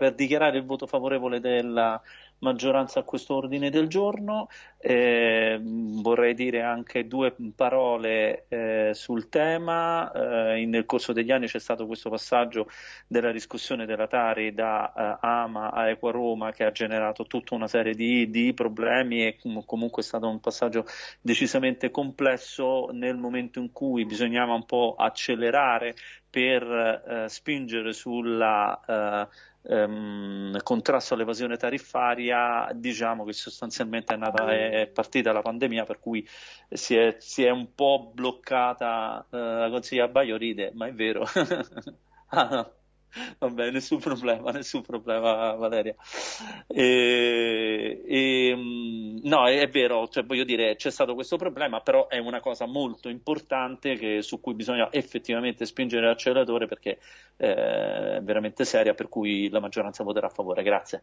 per dichiarare il voto favorevole della maggioranza a questo ordine del giorno. Eh, vorrei dire anche due parole eh, sul tema. Eh, nel corso degli anni c'è stato questo passaggio della discussione della Tari da eh, Ama Equa Roma che ha generato tutta una serie di, di problemi e comunque è stato un passaggio decisamente complesso nel momento in cui bisognava un po' accelerare per eh, spingere sulla eh, ehm, contrasto all'evasione tariffaria, diciamo che sostanzialmente è, nata, è partita la pandemia, per cui si è, si è un po' bloccata eh, la consiglia Baio ride, ma è vero. ah, no. Vabbè, nessun problema, nessun problema, Valeria. E, e, mm, no, è, è vero, cioè, voglio dire, c'è stato questo problema, però è una cosa molto importante che, su cui bisogna effettivamente spingere l'acceleratore perché eh, è veramente seria, per cui la maggioranza voterà a favore. Grazie.